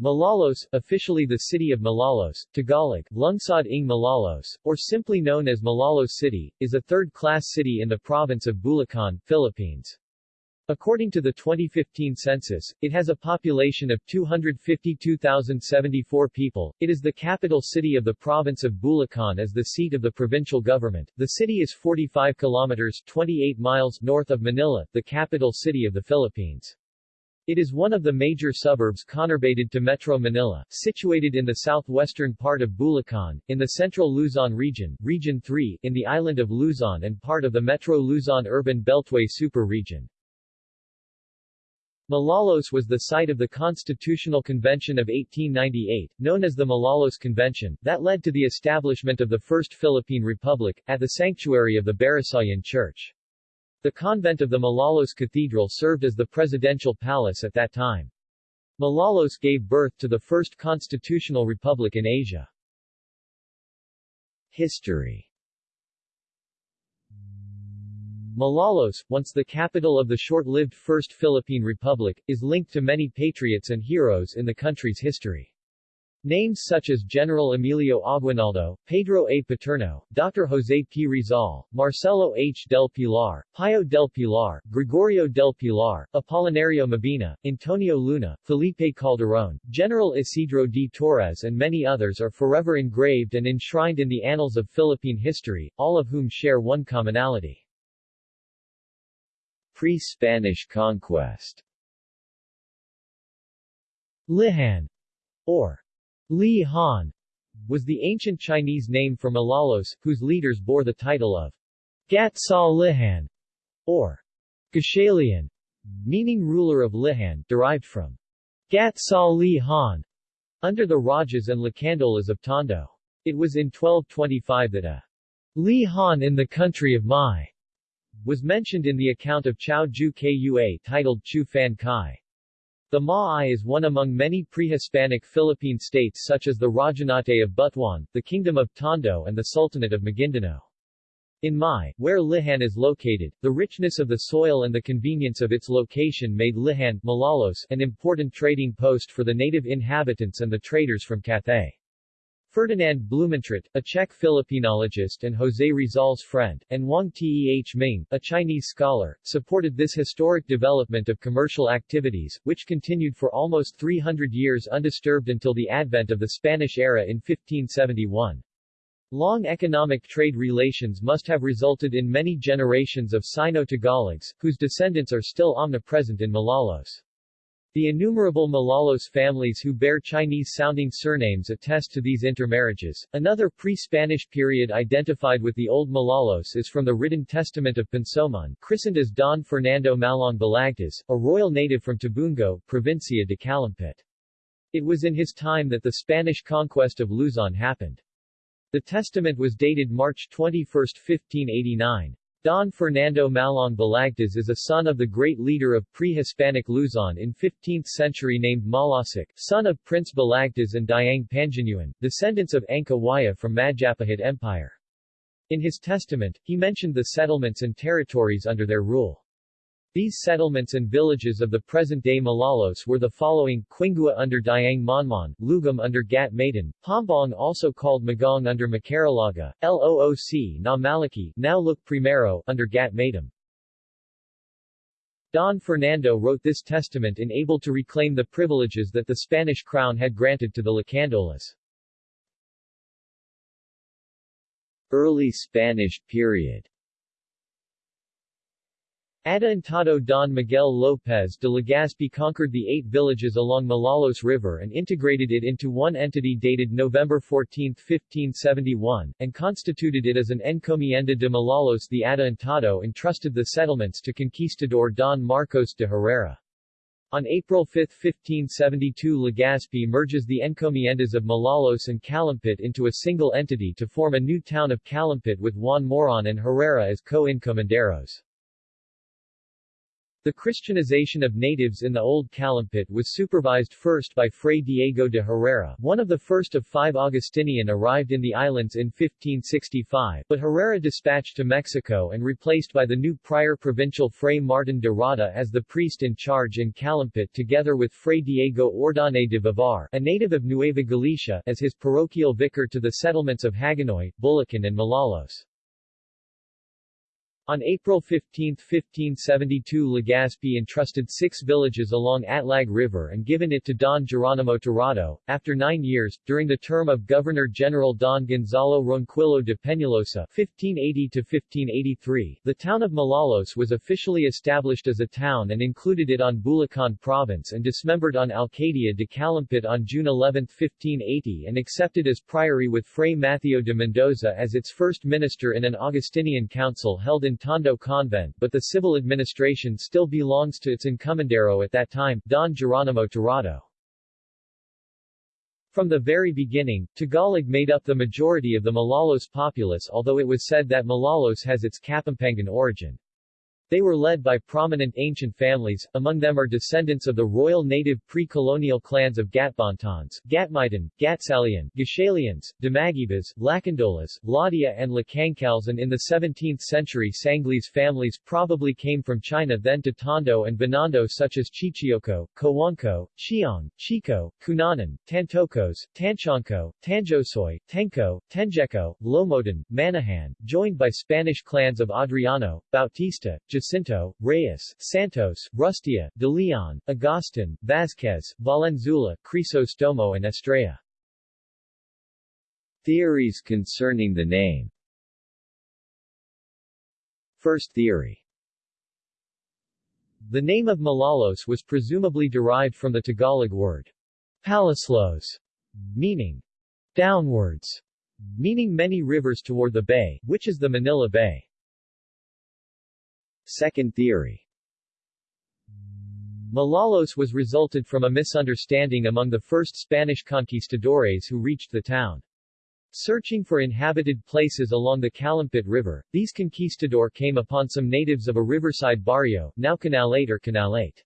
Malolos, officially the city of Malolos, Tagalog, Lungsod ng Malolos, or simply known as Malolos City, is a third-class city in the province of Bulacan, Philippines. According to the 2015 census, it has a population of 252,074 people. It is the capital city of the province of Bulacan as the seat of the provincial government. The city is 45 kilometers 28 miles north of Manila, the capital city of the Philippines. It is one of the major suburbs conurbated to Metro Manila, situated in the southwestern part of Bulacan, in the central Luzon region, Region 3, in the island of Luzon and part of the Metro Luzon Urban Beltway Super Region. Malolos was the site of the Constitutional Convention of 1898, known as the Malolos Convention, that led to the establishment of the First Philippine Republic, at the sanctuary of the Barasoain Church. The convent of the Malolos Cathedral served as the presidential palace at that time. Malolos gave birth to the first constitutional republic in Asia. History Malolos, once the capital of the short-lived First Philippine Republic, is linked to many patriots and heroes in the country's history. Names such as General Emilio Aguinaldo, Pedro A. Paterno, Dr. Jose P. Rizal, Marcelo H. del Pilar, Pio del Pilar, Gregorio del Pilar, Apolinario Mabini, Antonio Luna, Felipe Calderon, General Isidro D. Torres and many others are forever engraved and enshrined in the annals of Philippine history, all of whom share one commonality. Pre-Spanish conquest Lihan, or Li Han was the ancient Chinese name for Malolos, whose leaders bore the title of Gat Sa Lihan, or Gashalian, meaning ruler of Lihan, derived from Gat Sa Li Han, under the Rajas and Lacandolas of Tondo. It was in 1225 that a Li Han in the country of Mai was mentioned in the account of Chao Ju Kua titled Chu Fan Kai. The Maay is one among many pre-Hispanic Philippine states such as the Rajanate of Butuan, the Kingdom of Tondo and the Sultanate of Maguindanao. In Mai, where Lihan is located, the richness of the soil and the convenience of its location made Lihan Malolos, an important trading post for the native inhabitants and the traders from Cathay. Ferdinand Blumentritt, a Czech Filipinologist and José Rizal's friend, and Wang Teh Ming, a Chinese scholar, supported this historic development of commercial activities, which continued for almost 300 years undisturbed until the advent of the Spanish era in 1571. Long economic trade relations must have resulted in many generations of Sino-Tagalogs, whose descendants are still omnipresent in Malolos. The innumerable Malolos families who bear Chinese-sounding surnames attest to these intermarriages. Another pre-Spanish period identified with the Old Malolos is from the written testament of Pensoman, christened as Don Fernando Malong Balagtas, a royal native from Tabungo, Provincia de Calumpit. It was in his time that the Spanish conquest of Luzon happened. The testament was dated March 21, 1589. Don Fernando Malong Balagtas is a son of the great leader of pre-Hispanic Luzon in 15th century named Malasic, son of Prince Balagtas and Diang Panjanuan, descendants of Angkor Waya from Majapahit Empire. In his testament, he mentioned the settlements and territories under their rule. These settlements and villages of the present-day Malolos were the following, Quingua under Diang Monmon, Lugum under Gat Maiden, Pombong also called Magong under Macaralaga, Looc na Malaki, now look Primero, under Gat Maidam. Don Fernando wrote this testament in able to reclaim the privileges that the Spanish crown had granted to the Lacandolas. Early Spanish period Adelantado Don Miguel López de Legazpi conquered the eight villages along Malolos River and integrated it into one entity dated November 14, 1571, and constituted it as an encomienda de Malolos the Adelantado entrusted the settlements to conquistador Don Marcos de Herrera. On April 5, 1572 Legazpi merges the encomiendas of Malolos and Calumpit into a single entity to form a new town of Calumpit with Juan Moron and Herrera as co-encomenderos. The Christianization of natives in the Old Calumpit was supervised first by Fray Diego de Herrera, one of the first of five Augustinian arrived in the islands in 1565, but Herrera dispatched to Mexico and replaced by the new prior provincial Fray Martin de Rada as the priest in charge in Calumpit together with Fray Diego Ordóñez de Vivar, a native of Nueva Galicia, as his parochial vicar to the settlements of Hagonoy, Bulacan and Malolos. On April 15, 1572 Legazpi entrusted six villages along Atlag River and given it to Don Geronimo Tirado. After nine years, during the term of Governor-General Don Gonzalo Ronquillo de Peñalosa (1580–1583), the town of Malolos was officially established as a town and included it on Bulacan Province and dismembered on Alcaldia de Calumpit on June 11, 1580 and accepted as priory with Fray Mateo de Mendoza as its first minister in an Augustinian council held in Tondo Convent but the civil administration still belongs to its encomendero at that time, Don Geronimo Tirado. From the very beginning, Tagalog made up the majority of the Malolos populace although it was said that Malolos has its Kapampangan origin. They were led by prominent ancient families, among them are descendants of the royal native pre-colonial clans of Gatbantons, Gatmitan, Gatsalian, Gashalians, Damagibas, Lacandolas, Laudia and Lacangcals and in the 17th century Sangli's families probably came from China then to Tondo and Binondo such as Chichioko, Cojuangco, Chiong, Chico, Cunanan, Tantocos, Tanchanco, Tanjosoy, Tenco, Tenjeco, Lomodan, Manahan, joined by Spanish clans of Adriano, Bautista, Jacinto, Reyes, Santos, Rustia, De Leon, Agustin, Vazquez, Valenzuela, Crisostomo and Estrella. Theories concerning the name First theory The name of Malolos was presumably derived from the Tagalog word Palislos, meaning downwards, meaning many rivers toward the bay, which is the Manila Bay. Second theory Malolos was resulted from a misunderstanding among the first Spanish conquistadores who reached the town. Searching for inhabited places along the Calumpit River, these conquistador came upon some natives of a riverside barrio, now Canalate or Canalate.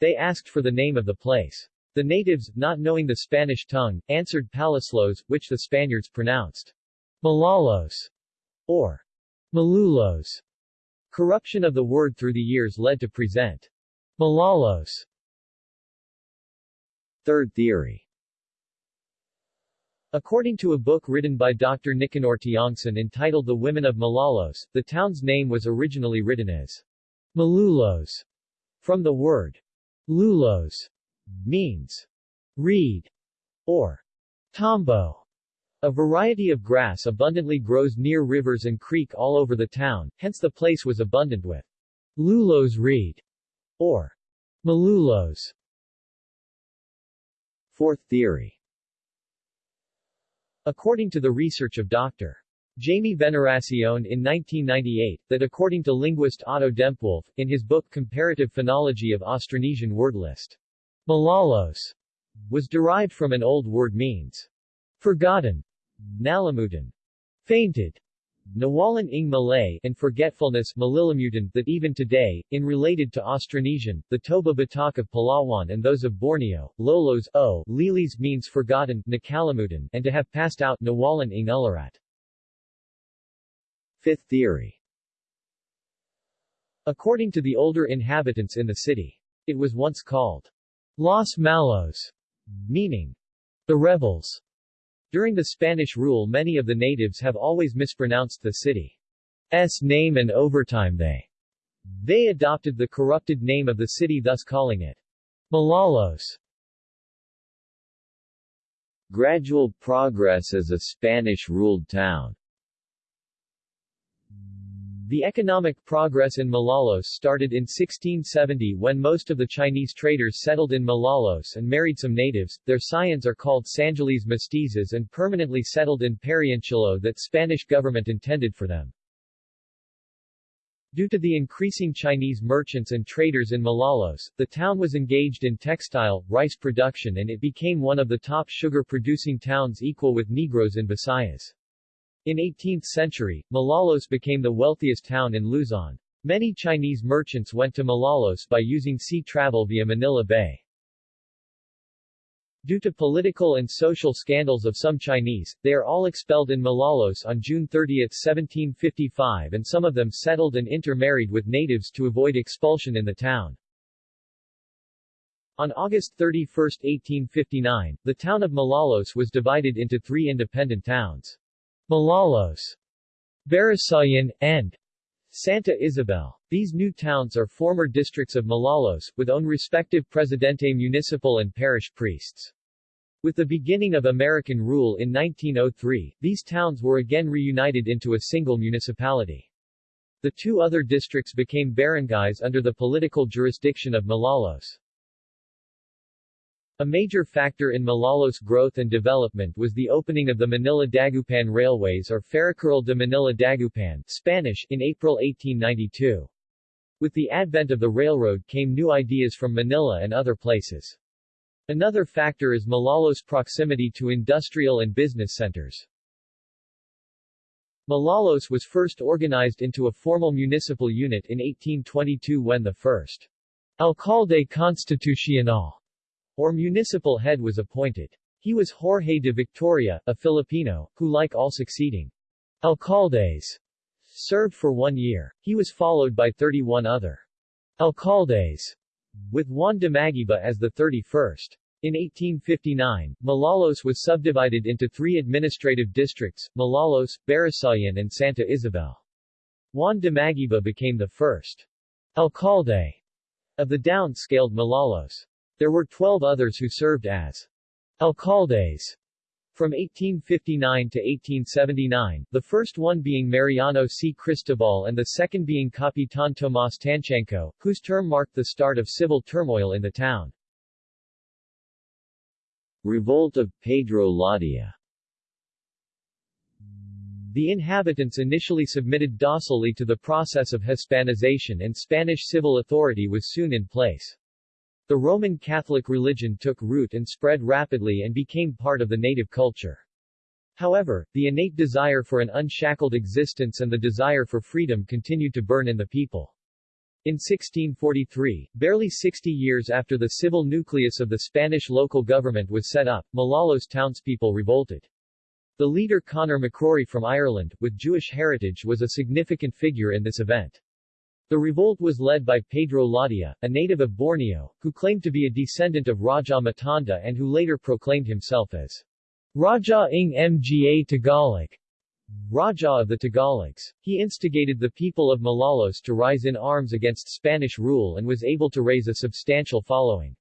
They asked for the name of the place. The natives, not knowing the Spanish tongue, answered Palislos, which the Spaniards pronounced Malalos or Malulos. Corruption of the word through the years led to present Malalos. Third theory According to a book written by Dr. Nicanor Tiongson entitled The Women of Malolos, the town's name was originally written as Malulos, from the word lulos, means reed, or tambo. A variety of grass abundantly grows near rivers and creek all over the town, hence the place was abundant with lulos reed, or malulos. Fourth theory According to the research of Dr. Jaime Veneracion in 1998, that according to linguist Otto Dempwolff, in his book Comparative Phonology of Austronesian Word List, Malalos was derived from an old word means forgotten, nalimutan, fainted, Nawalan ing Malay, and forgetfulness Malilimutan, that even today, in related to Austronesian, the Toba Batak of Palawan and those of Borneo, Lolos o Lilis means forgotten Nakalimutan, and to have passed out Nawalan ing Ularat. Fifth theory According to the older inhabitants in the city, it was once called Los Malos, meaning the rebels. During the Spanish rule many of the natives have always mispronounced the city's name and over time they they adopted the corrupted name of the city thus calling it Malolos. Gradual progress as a Spanish-ruled town the economic progress in Malolos started in 1670 when most of the Chinese traders settled in Malolos and married some natives. Their scions are called Sangiles mestizos and permanently settled in Perianchilo that Spanish government intended for them. Due to the increasing Chinese merchants and traders in Malolos, the town was engaged in textile, rice production and it became one of the top sugar-producing towns equal with Negros in Visayas. In 18th century, Malolos became the wealthiest town in Luzon. Many Chinese merchants went to Malolos by using sea travel via Manila Bay. Due to political and social scandals of some Chinese, they are all expelled in Malolos on June 30, 1755 and some of them settled and intermarried with natives to avoid expulsion in the town. On August 31, 1859, the town of Malolos was divided into three independent towns. Malolos, Barasoain, and Santa Isabel. These new towns are former districts of Malolos, with own respective Presidente municipal and parish priests. With the beginning of American rule in 1903, these towns were again reunited into a single municipality. The two other districts became barangays under the political jurisdiction of Malolos. A major factor in Malolos' growth and development was the opening of the Manila-Dagupan Railways or Ferrocarril de Manila-Dagupan Spanish in April 1892. With the advent of the railroad came new ideas from Manila and other places. Another factor is Malolos' proximity to industrial and business centers. Malolos was first organized into a formal municipal unit in 1822 when the first Alcalde Constitucional, or municipal head was appointed. He was Jorge de Victoria, a Filipino, who like all succeeding alcaldes, served for one year. He was followed by 31 other alcaldes, with Juan de Maguiba as the 31st. In 1859, Malolos was subdivided into three administrative districts, Malolos, Barasoain and Santa Isabel. Juan de Maguiba became the first alcalde of the down-scaled Malolos. There were 12 others who served as alcaldes from 1859 to 1879, the first one being Mariano C. Cristobal and the second being Capitan Tomas Tanchanco, whose term marked the start of civil turmoil in the town. Revolt of Pedro Ladia The inhabitants initially submitted docilely to the process of Hispanization and Spanish civil authority was soon in place. The Roman Catholic religion took root and spread rapidly and became part of the native culture. However, the innate desire for an unshackled existence and the desire for freedom continued to burn in the people. In 1643, barely 60 years after the civil nucleus of the Spanish local government was set up, Malolos townspeople revolted. The leader Conor McCrory from Ireland, with Jewish heritage was a significant figure in this event. The revolt was led by Pedro Ladia, a native of Borneo, who claimed to be a descendant of Raja Matanda and who later proclaimed himself as Raja ng Mga Tagalog, Raja of the Tagalogs. He instigated the people of Malolos to rise in arms against Spanish rule and was able to raise a substantial following.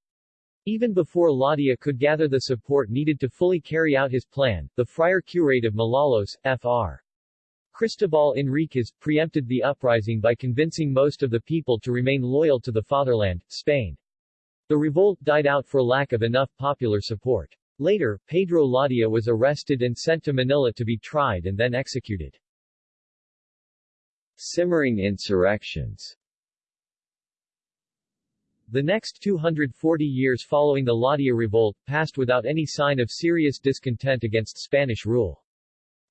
Even before Ladia could gather the support needed to fully carry out his plan, the friar curate of Malolos, Fr. Cristobal Enriquez, preempted the uprising by convincing most of the people to remain loyal to the fatherland, Spain. The revolt died out for lack of enough popular support. Later, Pedro Ladia was arrested and sent to Manila to be tried and then executed. Simmering insurrections The next 240 years following the Ladia revolt passed without any sign of serious discontent against Spanish rule.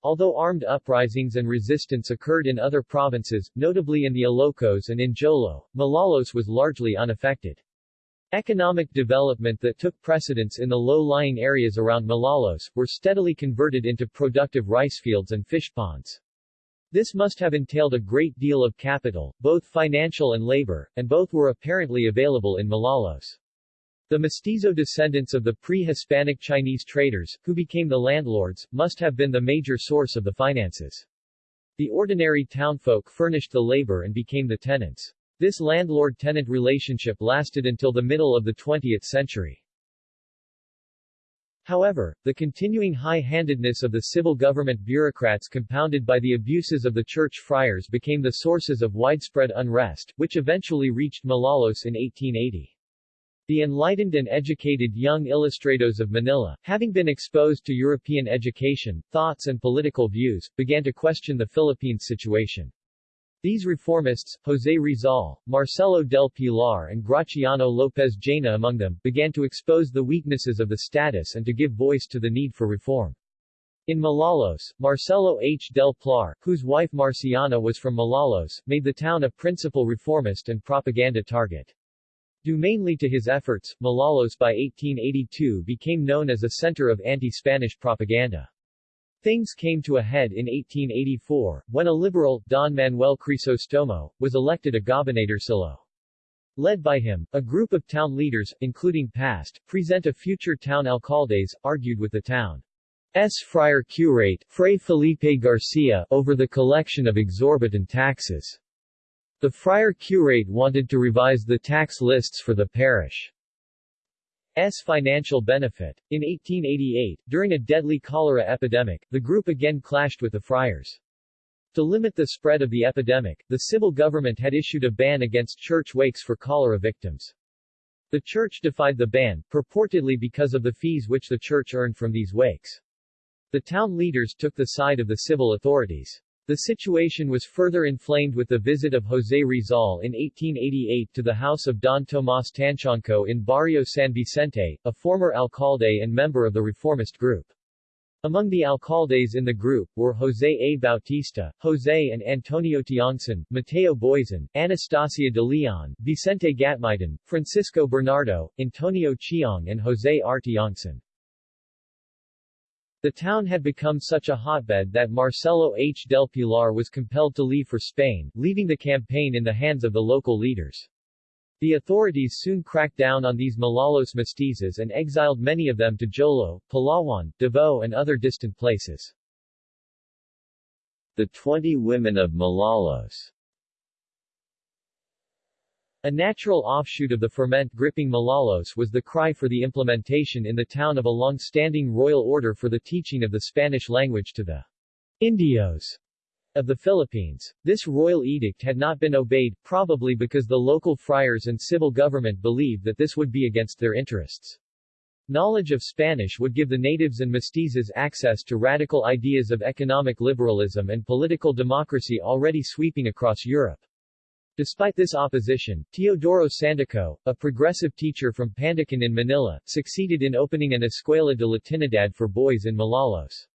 Although armed uprisings and resistance occurred in other provinces, notably in the Ilocos and in Jolo, Malolos was largely unaffected. Economic development that took precedence in the low-lying areas around Malolos, were steadily converted into productive rice fields and fish ponds. This must have entailed a great deal of capital, both financial and labor, and both were apparently available in Malolos. The mestizo descendants of the pre-Hispanic Chinese traders, who became the landlords, must have been the major source of the finances. The ordinary townfolk furnished the labor and became the tenants. This landlord-tenant relationship lasted until the middle of the 20th century. However, the continuing high-handedness of the civil government bureaucrats compounded by the abuses of the church friars became the sources of widespread unrest, which eventually reached Malolos in 1880. The enlightened and educated young ilustrados of Manila, having been exposed to European education, thoughts and political views, began to question the Philippines situation. These reformists, Jose Rizal, Marcelo del Pilar and Graciano Lopez Jaena among them, began to expose the weaknesses of the status and to give voice to the need for reform. In Malolos, Marcelo H. del Pilar, whose wife Marciana was from Malolos, made the town a principal reformist and propaganda target. Due mainly to his efforts, Malolos by 1882 became known as a center of anti-Spanish propaganda. Things came to a head in 1884, when a liberal, Don Manuel Crisostomo, was elected a gobernadorcillo. Led by him, a group of town leaders, including past, present a future town alcaldes, argued with the town S. friar curate, Fray Felipe Garcia, over the collection of exorbitant taxes. The friar curate wanted to revise the tax lists for the parish. S. financial benefit. In 1888, during a deadly cholera epidemic, the group again clashed with the friars. To limit the spread of the epidemic, the civil government had issued a ban against church wakes for cholera victims. The church defied the ban, purportedly because of the fees which the church earned from these wakes. The town leaders took the side of the civil authorities. The situation was further inflamed with the visit of José Rizal in 1888 to the house of Don Tomás Tanchanco in Barrio San Vicente, a former alcalde and member of the reformist group. Among the alcaldes in the group were José A. Bautista, José and Antonio Tiongson, Mateo Boizon, Anastasia de Leon, Vicente Gatmaitan, Francisco Bernardo, Antonio Chiong and José R. Tiongson. The town had become such a hotbed that Marcelo H. del Pilar was compelled to leave for Spain, leaving the campaign in the hands of the local leaders. The authorities soon cracked down on these Malolos mestizos and exiled many of them to Jolo, Palawan, Davao and other distant places. The Twenty Women of Malolos a natural offshoot of the ferment gripping Malolos was the cry for the implementation in the town of a long-standing royal order for the teaching of the Spanish language to the Indios of the Philippines. This royal edict had not been obeyed, probably because the local friars and civil government believed that this would be against their interests. Knowledge of Spanish would give the natives and mestizos access to radical ideas of economic liberalism and political democracy already sweeping across Europe. Despite this opposition, Teodoro Sandico, a progressive teacher from Pandacan in Manila, succeeded in opening an Escuela de Latinidad for boys in Malolos.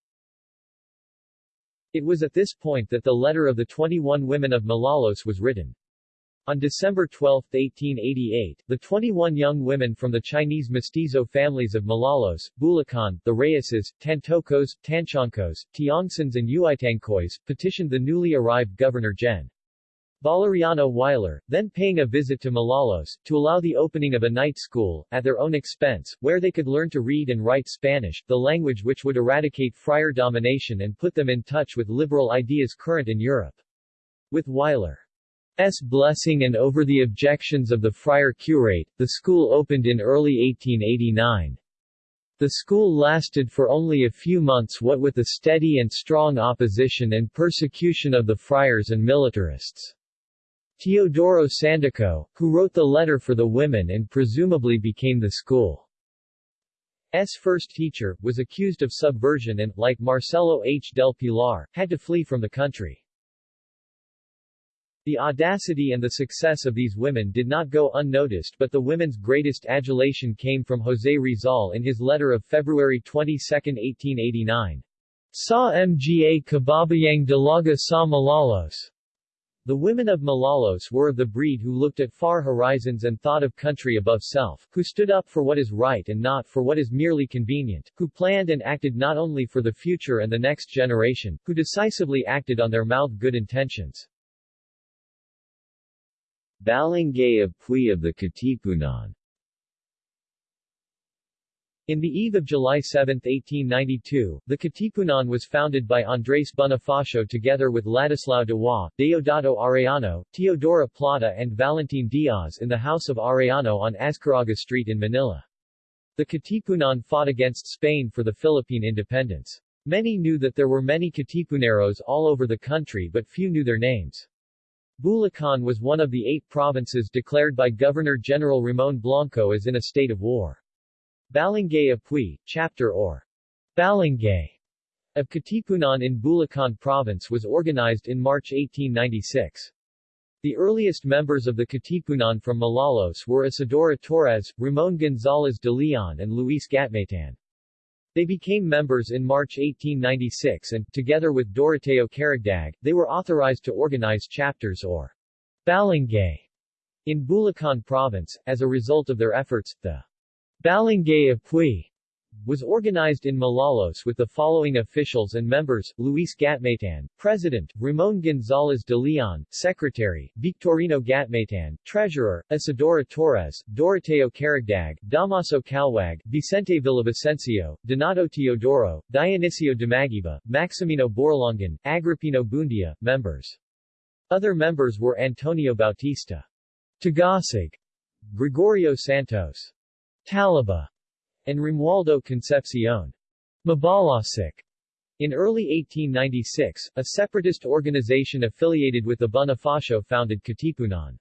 It was at this point that the letter of the 21 women of Malolos was written. On December 12, 1888, the 21 young women from the Chinese mestizo families of Malolos, Bulacan, the Reyeses, Tantocos, Tanchancos, Tiongsons and Uitangcoys, petitioned the newly arrived Governor Gen. Valeriano Weyler, then paying a visit to Malolos, to allow the opening of a night school, at their own expense, where they could learn to read and write Spanish, the language which would eradicate friar domination and put them in touch with liberal ideas current in Europe. With Weyler's blessing and over the objections of the friar curate, the school opened in early 1889. The school lasted for only a few months what with the steady and strong opposition and persecution of the friars and militarists. Teodoro Sandico, who wrote the letter for the women and presumably became the school's first teacher, was accused of subversion and, like Marcelo H. del Pilar, had to flee from the country. The audacity and the success of these women did not go unnoticed but the women's greatest adulation came from José Rizal in his letter of February 22, 1889. Sa mga kababayang dalaga sa Malolos. The women of Malolos were of the breed who looked at far horizons and thought of country above self, who stood up for what is right and not for what is merely convenient, who planned and acted not only for the future and the next generation, who decisively acted on their mouth good intentions. Balangay of Puy of the Katipunan in the eve of July 7, 1892, the Katipunan was founded by Andrés Bonifacio together with Ladislao Diwa, Deodato Arellano, Teodora Plata and Valentin Diaz in the house of Arellano on Azcarraga Street in Manila. The Katipunan fought against Spain for the Philippine independence. Many knew that there were many Katipuneros all over the country but few knew their names. Bulacan was one of the eight provinces declared by Governor-General Ramon Blanco as in a state of war. Balangay Apuy, chapter or Balangay of Katipunan in Bulacan Province was organized in March 1896. The earliest members of the Katipunan from Malolos were Isidora Torres, Ramon Gonzalez de Leon and Luis Gatmaitan. They became members in March 1896 and, together with Doroteo Caragdag, they were authorized to organize chapters or Balangay in Bulacan Province. As a result of their efforts, the Balangay Pui was organized in Malolos with the following officials and members, Luis Gatmaitan, President, Ramon Gonzalez de Leon, Secretary, Victorino Gatmaitan, Treasurer, Isidora Torres, Doroteo Caragdag, Damaso Calwag, Vicente Villavicencio, Donato Teodoro, Dionisio Damagiba, Maximino Borlongan, Agripino Bundia, members. Other members were Antonio Bautista, Tagasig, Gregorio Santos, Talaba, and Romualdo Concepcion. Mabalasik. In early 1896, a separatist organization affiliated with the Bonifacio founded Katipunan.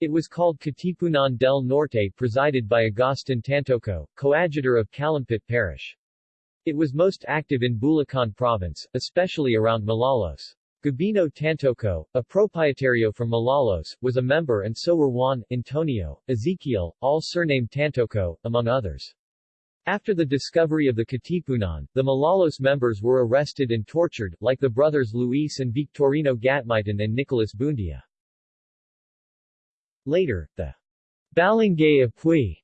It was called Katipunan del Norte presided by Agustin Tantoco, coadjutor of Calumpit Parish. It was most active in Bulacan province, especially around Malolos. Gabino Tantoco, a proprietario from Malolos, was a member and so were Juan, Antonio, Ezekiel, all surnamed Tantoco, among others. After the discovery of the Katipunan, the Malolos members were arrested and tortured, like the brothers Luis and Victorino Gatmaitan and Nicolas Bundia. Later, the Balangay of Pui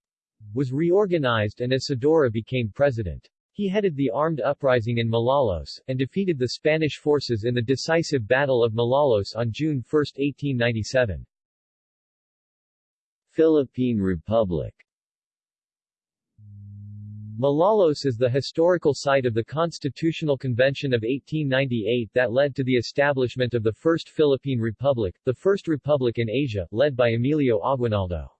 was reorganized and Isidora became president. He headed the armed uprising in Malolos, and defeated the Spanish forces in the decisive Battle of Malolos on June 1, 1897. Philippine Republic Malolos is the historical site of the Constitutional Convention of 1898 that led to the establishment of the First Philippine Republic, the first republic in Asia, led by Emilio Aguinaldo.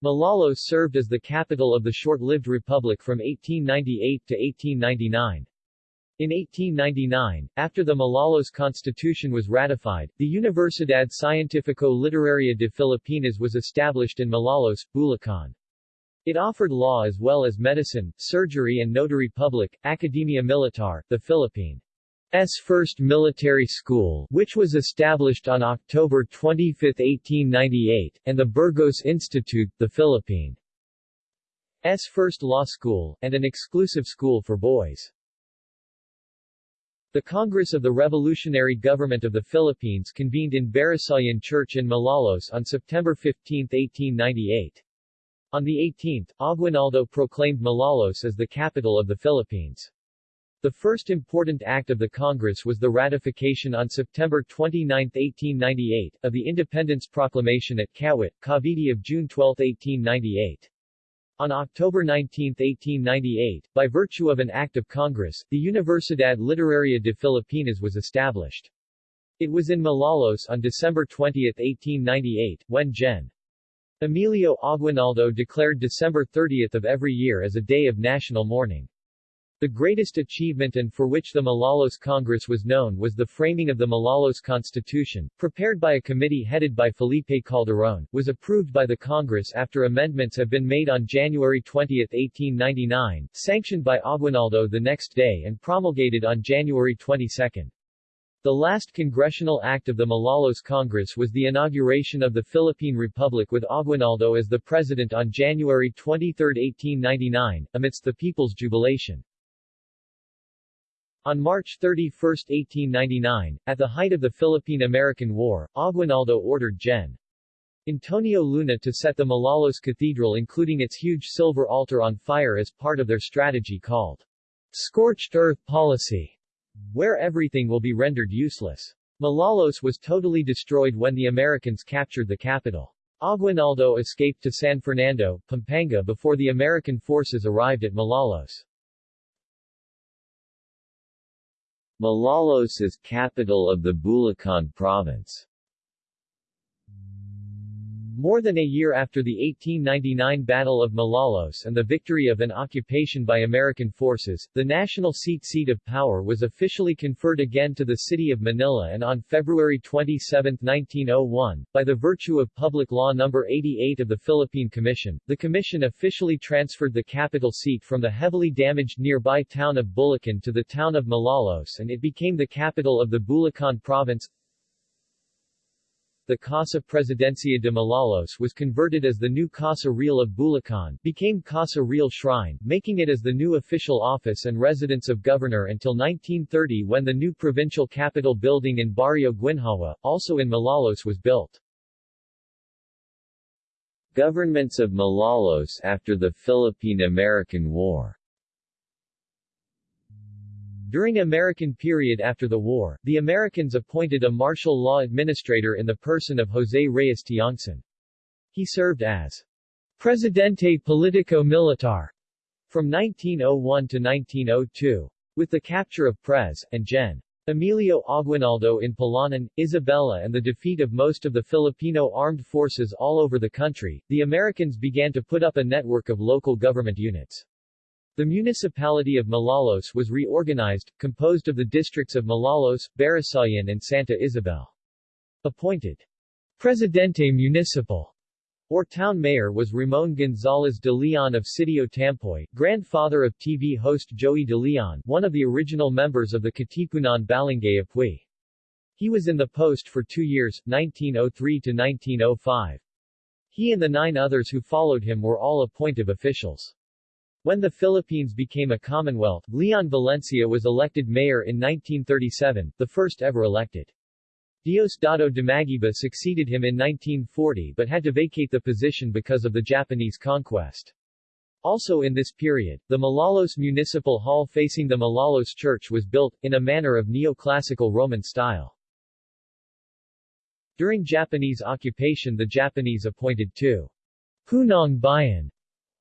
Malolos served as the capital of the short-lived republic from 1898 to 1899. In 1899, after the Malolos Constitution was ratified, the Universidad Cientifico Literaria de Filipinas was established in Malolos, Bulacan. It offered law as well as medicine, surgery and notary public, Academia Militar, the Philippines' first military school, which was established on October 25, 1898, and the Burgos Institute, the Philippines' first law school, and an exclusive school for boys. The Congress of the Revolutionary Government of the Philippines convened in Barasoain Church in Malolos on September 15, 1898. On the 18th, Aguinaldo proclaimed Malolos as the capital of the Philippines. The first important act of the Congress was the ratification on September 29, 1898, of the Independence Proclamation at Kawit, Cavite of June 12, 1898. On October 19, 1898, by virtue of an act of Congress, the Universidad Literaria de Filipinas was established. It was in Malolos on December 20, 1898, when Gen. Emilio Aguinaldo declared December 30 of every year as a day of national mourning. The greatest achievement and for which the Malolos Congress was known was the framing of the Malolos Constitution, prepared by a committee headed by Felipe Calderon, was approved by the Congress after amendments have been made on January 20, 1899, sanctioned by Aguinaldo the next day and promulgated on January 22. The last congressional act of the Malolos Congress was the inauguration of the Philippine Republic with Aguinaldo as the president on January 23, 1899, amidst the people's jubilation. On March 31, 1899, at the height of the Philippine-American War, Aguinaldo ordered Gen. Antonio Luna to set the Malolos Cathedral including its huge silver altar on fire as part of their strategy called scorched earth policy where everything will be rendered useless. Malolos was totally destroyed when the Americans captured the capital. Aguinaldo escaped to San Fernando, Pampanga before the American forces arrived at Malolos. Malolos is capital of the Bulacan province. More than a year after the 1899 Battle of Malolos and the victory of an occupation by American forces, the national seat seat of power was officially conferred again to the city of Manila and on February 27, 1901, by the virtue of Public Law No. 88 of the Philippine Commission, the commission officially transferred the capital seat from the heavily damaged nearby town of Bulacan to the town of Malolos and it became the capital of the Bulacan province. The Casa Presidencia de Malolos was converted as the new Casa Real of Bulacan, became Casa Real Shrine, making it as the new official office and residence of governor until 1930 when the new provincial capital building in Barrio Guinhawa, also in Malolos was built. Governments of Malolos after the Philippine-American War during American period after the war, the Americans appointed a martial law administrator in the person of Jose Reyes Tiongson. He served as Presidente Politico Militar from 1901 to 1902. With the capture of Pres. and Gen. Emilio Aguinaldo in Palanan, Isabela and the defeat of most of the Filipino armed forces all over the country, the Americans began to put up a network of local government units. The municipality of Malolos was reorganized, composed of the districts of Malolos, Barasoain and Santa Isabel. Appointed Presidente Municipal or town mayor was Ramon Gonzalez de Leon of Sitio Tampoy, grandfather of TV host Joey de Leon, one of the original members of the Katipunan Balangay Apui. He was in the post for two years, 1903 to 1905. He and the nine others who followed him were all appointive officials. When the Philippines became a commonwealth, Leon Valencia was elected mayor in 1937, the first ever elected. Diosdado Dumaguiba succeeded him in 1940 but had to vacate the position because of the Japanese conquest. Also in this period, the Malolos Municipal Hall facing the Malolos Church was built, in a manner of neoclassical Roman style. During Japanese occupation the Japanese appointed two Punong Bayan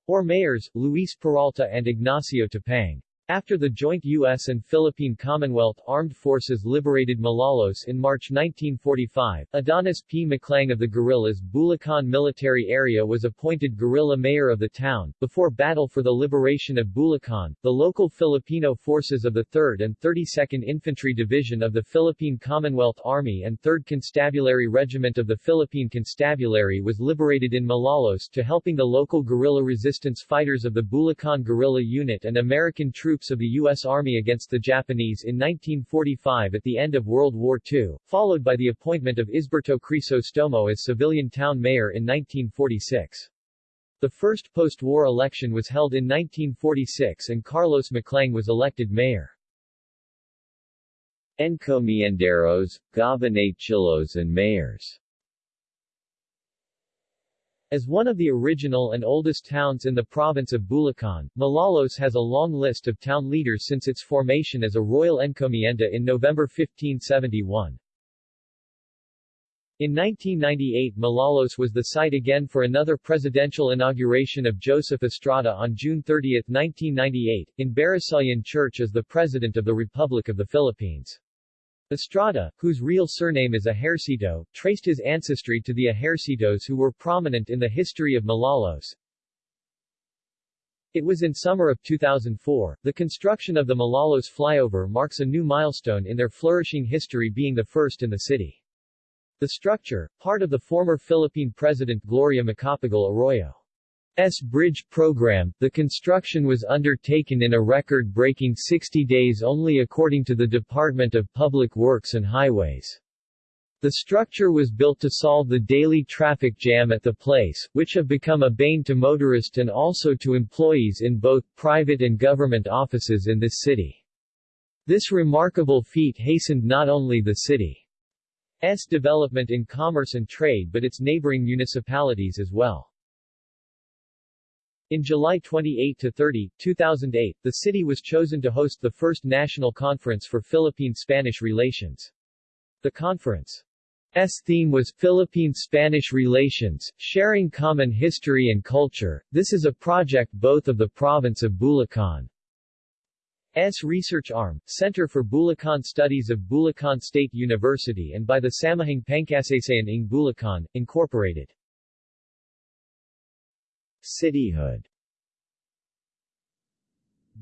or mayors, Luis Peralta and Ignacio Tapang. After the joint U.S. and Philippine Commonwealth Armed Forces liberated Malolos in March 1945, Adonis P. Maclang of the guerrillas Bulacan Military Area was appointed guerrilla mayor of the town. Before battle for the liberation of Bulacan, the local Filipino forces of the 3rd and 32nd Infantry Division of the Philippine Commonwealth Army and 3rd Constabulary Regiment of the Philippine Constabulary was liberated in Malolos to helping the local guerrilla resistance fighters of the Bulacan Guerrilla Unit and American troops troops of the U.S. Army against the Japanese in 1945 at the end of World War II, followed by the appointment of Isberto Crisostomo as civilian town mayor in 1946. The first post-war election was held in 1946 and Carlos Maclang was elected mayor. Encomienderos, Gobernadorcillos and mayors as one of the original and oldest towns in the province of Bulacan, Malolos has a long list of town leaders since its formation as a royal encomienda in November 1571. In 1998 Malolos was the site again for another presidential inauguration of Joseph Estrada on June 30, 1998, in Barasoain Church as the President of the Republic of the Philippines. Estrada, whose real surname is Ejercito, traced his ancestry to the Ejercitos who were prominent in the history of Malolos. It was in summer of 2004. The construction of the Malolos flyover marks a new milestone in their flourishing history being the first in the city. The structure, part of the former Philippine President Gloria Macapagal Arroyo S bridge program, the construction was undertaken in a record-breaking 60 days only according to the Department of Public Works and Highways. The structure was built to solve the daily traffic jam at the place, which have become a bane to motorists and also to employees in both private and government offices in this city. This remarkable feat hastened not only the city's development in commerce and trade but its neighboring municipalities as well. In July 28 to 30, 2008, the city was chosen to host the first national conference for Philippine-Spanish relations. The conference's theme was Philippine-Spanish Relations, Sharing Common History and Culture. This is a project both of the province of Bulacan S research arm, Center for Bulacan Studies of Bulacan State University and by the Samahang Pangkasaysayan ng Bulacan, Incorporated. Cityhood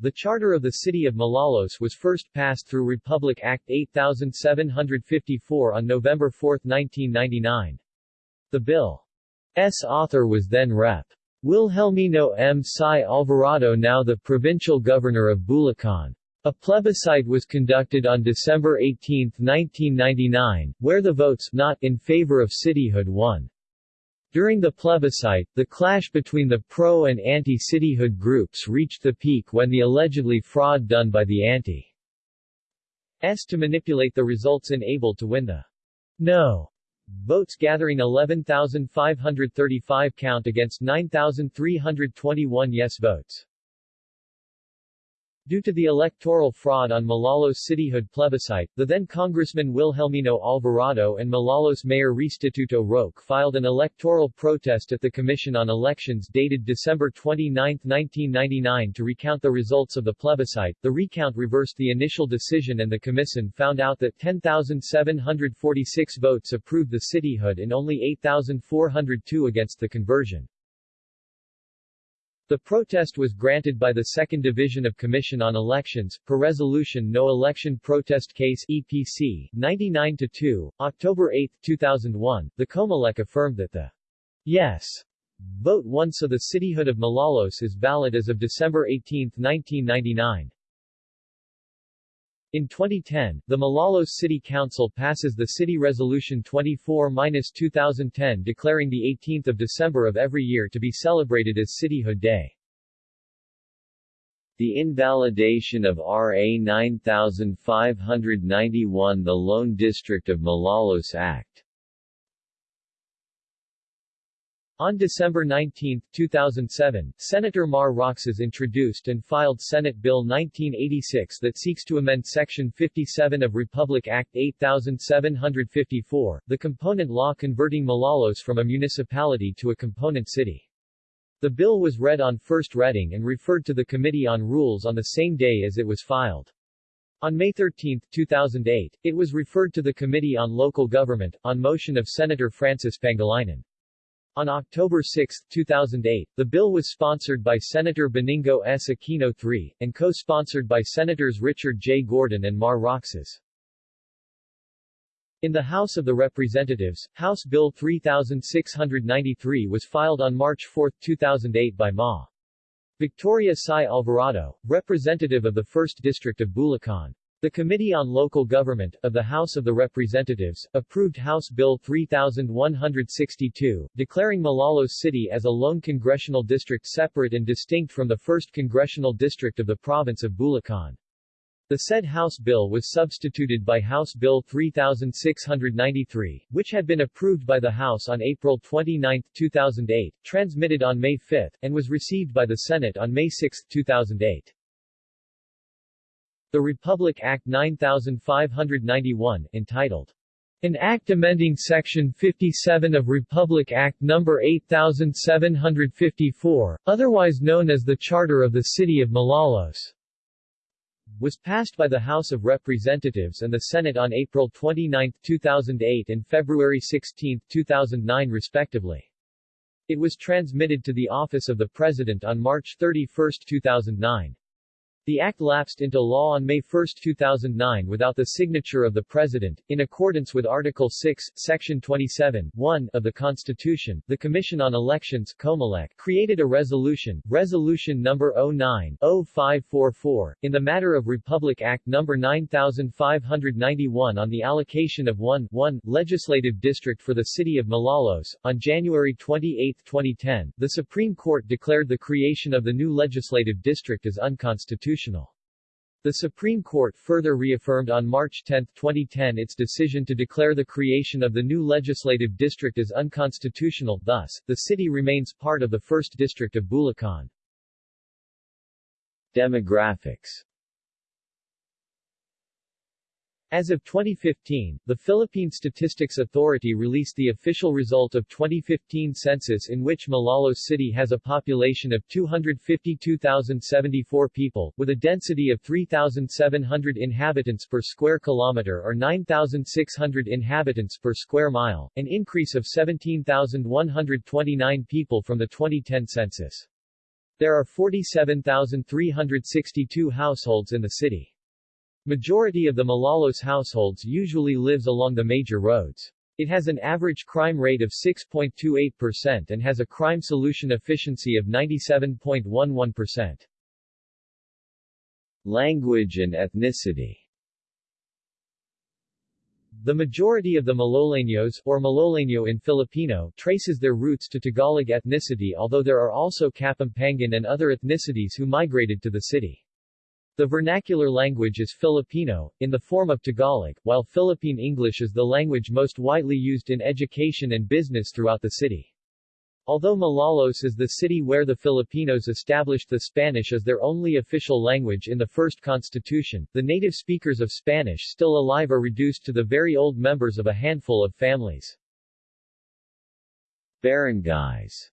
The charter of the city of Malolos was first passed through Republic Act 8754 on November 4, 1999. The bill's author was then Rep. Wilhelmino M. Sy Alvarado now the provincial governor of Bulacan. A plebiscite was conducted on December 18, 1999, where the votes not in favor of cityhood won. During the plebiscite, the clash between the pro- and anti-cityhood groups reached the peak when the allegedly fraud done by the anti S to manipulate the results enabled to win the no votes gathering 11,535 count against 9,321 yes votes. Due to the electoral fraud on Malolos cityhood plebiscite, the then Congressman Wilhelmino Alvarado and Malolos Mayor Restituto Roque filed an electoral protest at the Commission on Elections dated December 29, 1999 to recount the results of the plebiscite. The recount reversed the initial decision and the Commission found out that 10,746 votes approved the cityhood and only 8,402 against the conversion. The protest was granted by the Second Division of Commission on Elections, per Resolution No Election Protest Case EPC, 99-2, October 8, 2001. The Comelec affirmed that the yes vote won so the cityhood of Malolos is valid as of December 18, 1999. In 2010, the Malolos City Council passes the City Resolution 24-2010 declaring the 18th of December of every year to be celebrated as Cityhood Day. The invalidation of RA 9591 The Lone District of Malolos Act On December 19, 2007, Senator Mar Roxas introduced and filed Senate Bill 1986 that seeks to amend Section 57 of Republic Act 8754, the component law converting Malolos from a municipality to a component city. The bill was read on first reading and referred to the Committee on Rules on the same day as it was filed. On May 13, 2008, it was referred to the Committee on Local Government, on motion of Senator Francis Pangilinan. On October 6, 2008, the bill was sponsored by Senator Benigno S. Aquino III, and co-sponsored by Senators Richard J. Gordon and Mar Roxas. In the House of the Representatives, House Bill 3693 was filed on March 4, 2008 by Ma. Victoria Sy Alvarado, representative of the 1st District of Bulacan. The Committee on Local Government, of the House of the Representatives, approved House Bill 3162, declaring Malolos City as a lone congressional district separate and distinct from the 1st Congressional District of the province of Bulacan. The said House bill was substituted by House Bill 3693, which had been approved by the House on April 29, 2008, transmitted on May 5, and was received by the Senate on May 6, 2008. The Republic Act 9591, entitled an Act amending Section 57 of Republic Act No. 8754, otherwise known as the Charter of the City of Malolos, was passed by the House of Representatives and the Senate on April 29, 2008 and February 16, 2009 respectively. It was transmitted to the Office of the President on March 31, 2009. The act lapsed into law on May 1, 2009 without the signature of the President. In accordance with Article 6, Section 27, 1 of the Constitution, the Commission on Elections Comelec, created a resolution, Resolution No. 09-0544, in the matter of Republic Act No. 9591 on the allocation of one, one legislative district for the city of Malolos. On January 28, 2010, the Supreme Court declared the creation of the new legislative district as unconstitutional constitutional. The Supreme Court further reaffirmed on March 10, 2010 its decision to declare the creation of the new legislative district as unconstitutional, thus, the city remains part of the 1st District of Bulacan. Demographics as of 2015, the Philippine Statistics Authority released the official result of 2015 census in which Malolos City has a population of 252,074 people, with a density of 3,700 inhabitants per square kilometer or 9,600 inhabitants per square mile, an increase of 17,129 people from the 2010 census. There are 47,362 households in the city. Majority of the Malolos households usually lives along the major roads. It has an average crime rate of 6.28% and has a crime solution efficiency of 97.11%. Language and ethnicity The majority of the Maloleños, or Maloleño in Filipino, traces their roots to Tagalog ethnicity although there are also Kapampangan and other ethnicities who migrated to the city. The vernacular language is Filipino, in the form of Tagalog, while Philippine English is the language most widely used in education and business throughout the city. Although Malolos is the city where the Filipinos established the Spanish as their only official language in the first constitution, the native speakers of Spanish still alive are reduced to the very old members of a handful of families. Barangays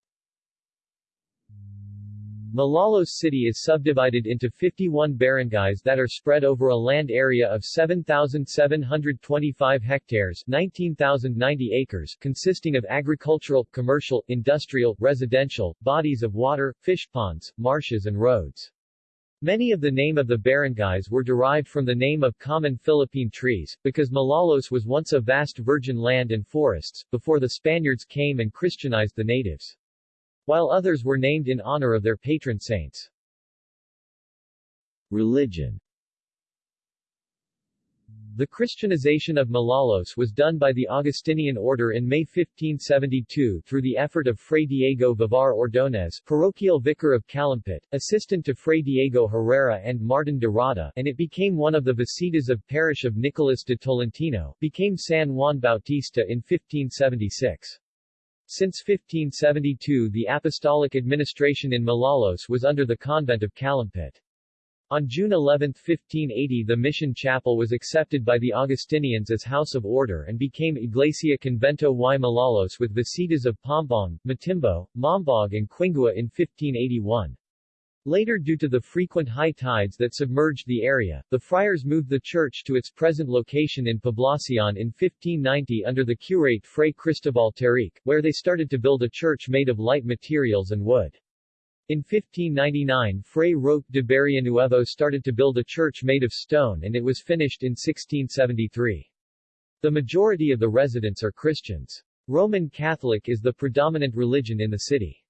Malolos City is subdivided into 51 barangays that are spread over a land area of 7,725 hectares 19,090 acres consisting of agricultural, commercial, industrial, residential, bodies of water, fish ponds, marshes and roads. Many of the name of the barangays were derived from the name of common Philippine trees, because Malolos was once a vast virgin land and forests, before the Spaniards came and Christianized the natives while others were named in honor of their patron saints. Religion The Christianization of Malolos was done by the Augustinian order in May 1572 through the effort of Fray Diego Vivar Ordóñez, parochial vicar of Calumpit, assistant to Fray Diego Herrera and Martin de Rada, and it became one of the visitas of parish of Nicolas de Tolentino, became San Juan Bautista in 1576. Since 1572 the apostolic administration in Malolos was under the convent of Calumpit. On June 11, 1580 the mission chapel was accepted by the Augustinians as house of order and became Iglesia Convento y Malolos with visitas of Paombong, Matimbo, Mambog and Quingua in 1581. Later due to the frequent high tides that submerged the area, the friars moved the church to its present location in Poblacion in 1590 under the curate Fray Cristobal Taric, where they started to build a church made of light materials and wood. In 1599 Fray Roque de Barrionuevo started to build a church made of stone and it was finished in 1673. The majority of the residents are Christians. Roman Catholic is the predominant religion in the city.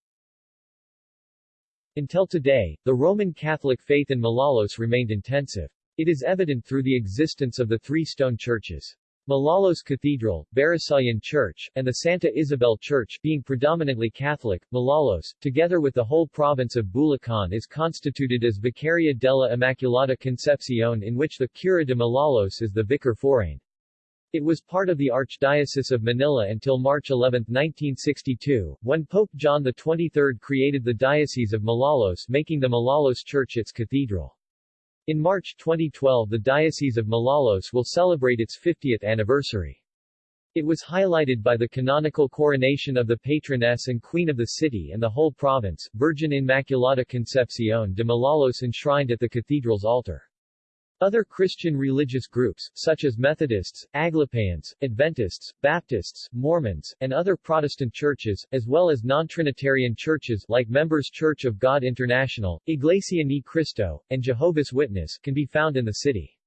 Until today, the Roman Catholic faith in Malolos remained intensive. It is evident through the existence of the three stone churches. Malolos Cathedral, Barasoain Church, and the Santa Isabel Church being predominantly Catholic, Malolos, together with the whole province of Bulacan is constituted as Vicaria della Immaculata Concepcion in which the Cura de Malolos is the vicar forain. It was part of the Archdiocese of Manila until March 11, 1962, when Pope John XXIII created the Diocese of Malolos making the Malolos Church its cathedral. In March 2012 the Diocese of Malolos will celebrate its 50th anniversary. It was highlighted by the canonical coronation of the patroness and queen of the city and the whole province, Virgin Immaculata Concepcion de Malolos enshrined at the cathedral's altar. Other Christian religious groups, such as Methodists, Aglipayans, Adventists, Baptists, Mormons, and other Protestant churches, as well as non-Trinitarian churches like Members Church of God International, Iglesia Ni Cristo, and Jehovah's Witness, can be found in the city.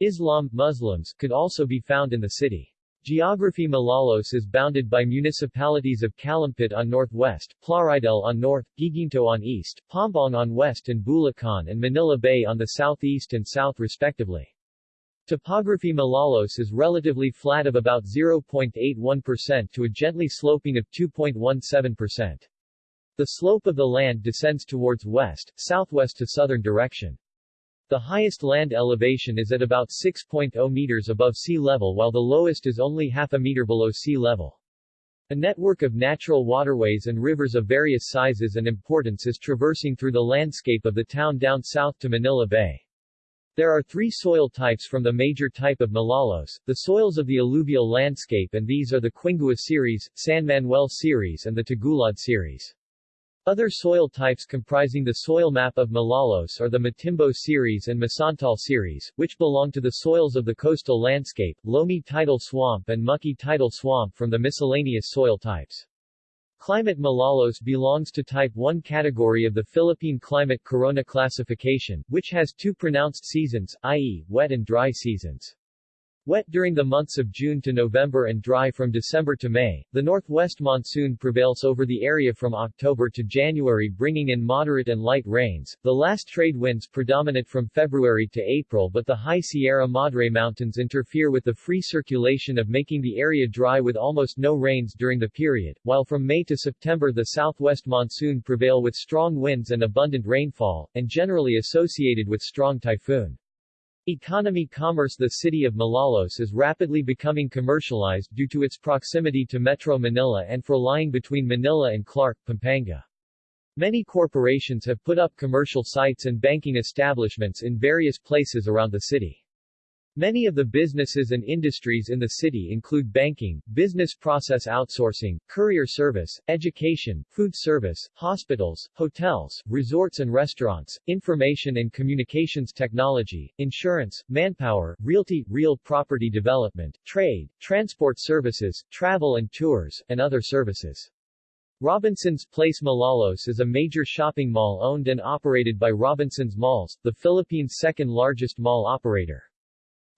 Islam, Muslims, could also be found in the city. Geography Malolos is bounded by municipalities of Calumpit on northwest, Plaridel on north, Guiguinto on east, Paombong on west and Bulacan and Manila Bay on the southeast and south respectively. Topography Malolos is relatively flat of about 0.81% to a gently sloping of 2.17%. The slope of the land descends towards west, southwest to southern direction. The highest land elevation is at about 6.0 meters above sea level while the lowest is only half a meter below sea level. A network of natural waterways and rivers of various sizes and importance is traversing through the landscape of the town down south to Manila Bay. There are three soil types from the major type of Malolos, the soils of the alluvial landscape and these are the Quingua series, San Manuel series and the Tagulad series. Other soil types comprising the soil map of Malolos are the Matimbo series and Masantal series, which belong to the soils of the coastal landscape, loamy tidal swamp and mucky tidal swamp from the miscellaneous soil types. Climate Malolos belongs to Type 1 category of the Philippine Climate Corona classification, which has two pronounced seasons, i.e., wet and dry seasons. Wet during the months of June to November and dry from December to May, the northwest monsoon prevails over the area from October to January bringing in moderate and light rains, the last trade winds predominate from February to April but the high Sierra Madre Mountains interfere with the free circulation of making the area dry with almost no rains during the period, while from May to September the southwest monsoon prevail with strong winds and abundant rainfall, and generally associated with strong typhoon. Economy Commerce The city of Malolos is rapidly becoming commercialized due to its proximity to Metro Manila and for lying between Manila and Clark, Pampanga. Many corporations have put up commercial sites and banking establishments in various places around the city. Many of the businesses and industries in the city include banking, business process outsourcing, courier service, education, food service, hospitals, hotels, resorts and restaurants, information and communications technology, insurance, manpower, realty, real property development, trade, transport services, travel and tours, and other services. Robinson's Place Malolos is a major shopping mall owned and operated by Robinson's Malls, the Philippines' second largest mall operator.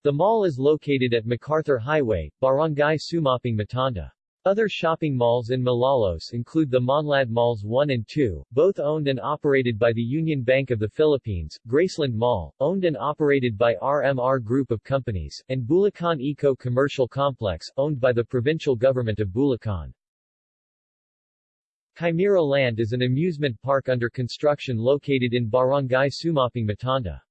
The mall is located at MacArthur Highway, Barangay Sumapang Matanda. Other shopping malls in Malolos include the Monlad Malls 1 and 2, both owned and operated by the Union Bank of the Philippines, Graceland Mall, owned and operated by RMR Group of Companies, and Bulacan Eco Commercial Complex, owned by the provincial government of Bulacan. Chimera Land is an amusement park under construction located in Barangay Sumapang Matanda.